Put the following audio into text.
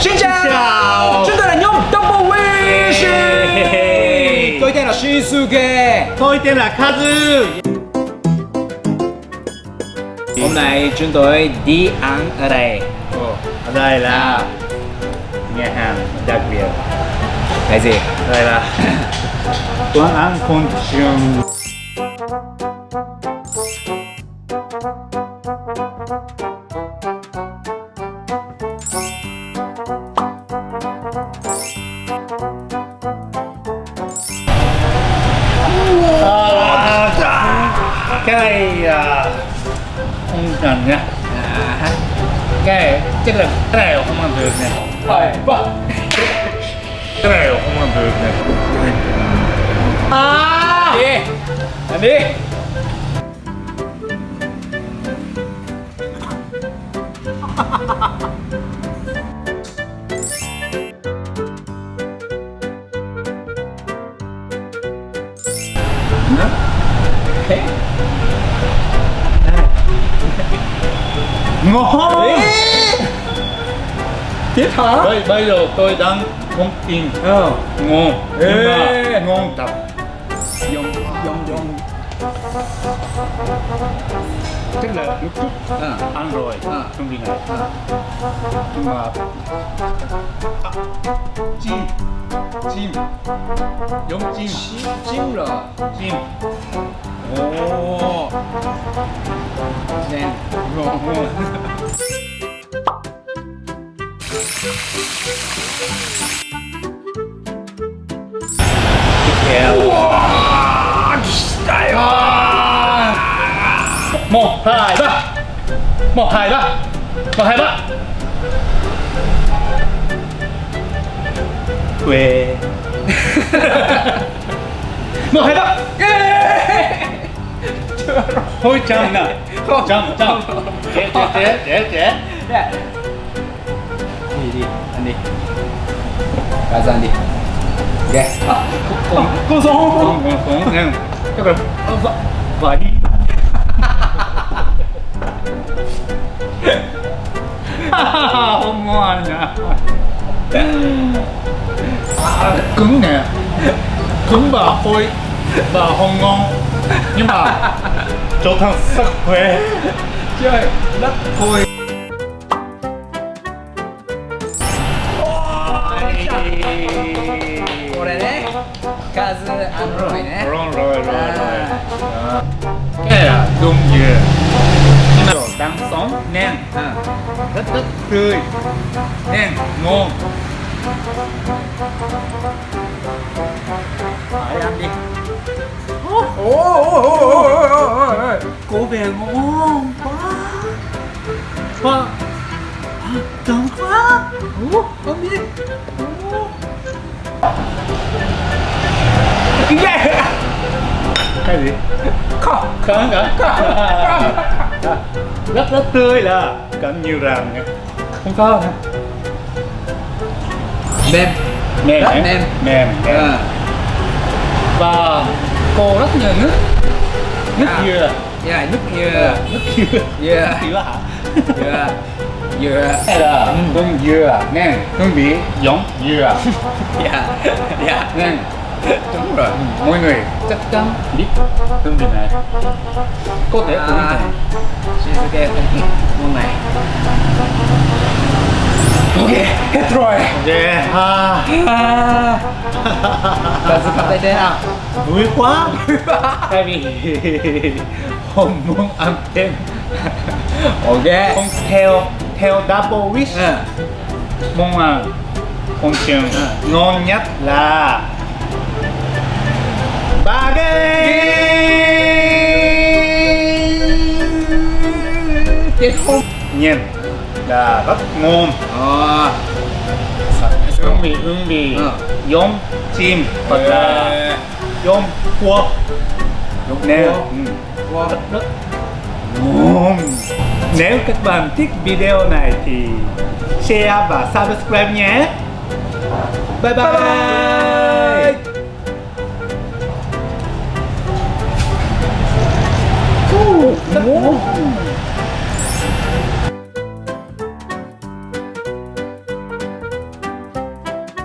Xin chào. chào. Chúng tôi là nhóm Double Wish. Tôi tên là Shinsuke Tôi tên là Kazu. Hôm nay chúng tôi đi ăn ở đây. Ở đây là nhà hàng đặc biệt. Cái gì? Đây là quán ăn con trường cái này à, cần nha. À, cái chắc là cái này không ăn được nè. Cái này không ăn được nè. À. Đi. Ăn đi. Thế ngon. Tiếp hả? bây, bây giờ tôi đang không tin. Ờ. Ngon. Nhưng mà Ê. ngon thật. Dùng, dùng, dùng tức là lúc trước Ờ ăn rồi À. không đi này. Nhưng mà à, chim. Chim. Giống chim. Chim rồi. Chim おお自然。もう入らもう入もう入ウェーもう入 thôi chậm nè. Chậm trẻ trẻ trẻ trẻ trẻ Dạ. Đi đi, ăn đi. Cả ra ăn đi. Ok. À, con con không không không nè là vợ vợ đi. Không ngon nè à, cứng nè. Cứng và hôi và không ngon nhưng mà cho thằng sức khỏe Chơi đất thôi. Ăn rồi nè. rồi rồi rồi rồi Đó. cái là đúng dừa nhưng mà đang sống nên À. rất rất tươi nên ngon phải ăn đi Ồ. có vẻ ngon quá quá Ồ, ăn đi. Ồ. Yeah. cái gì Không. không cả rất rất tươi là cần nhiều nha không có hả Mềm. mềm Rất hả? mềm. mềm mềm À. và cô rất nhiều nước nước À. dừa Yeah, nước dừa. nước dừa Yeah. dừa hả Dừa. Dừa. hay là con dừa nên hương vị giống dừa Yeah. Yeah. nên Đúng rồi. mọi người chắc chắn biết hương vị này có thể uống À. thích món này. Ok, hết rồi. yeah ha À. Kazu cảm thấy thế nào? Vui quá. Tại vì không muốn ăn thêm. Ok. không theo theo double wish. À. mong ăn con trường ngon nhất là ba Chết không? nhìn là rất ngon. Hương vị hương vị giống chim hoặc là giống cua Giống nè. Cua. ừ. Rất ngon nếu các bạn thích video này thì share và subscribe nhé. Bye bye, Bye bye. ngon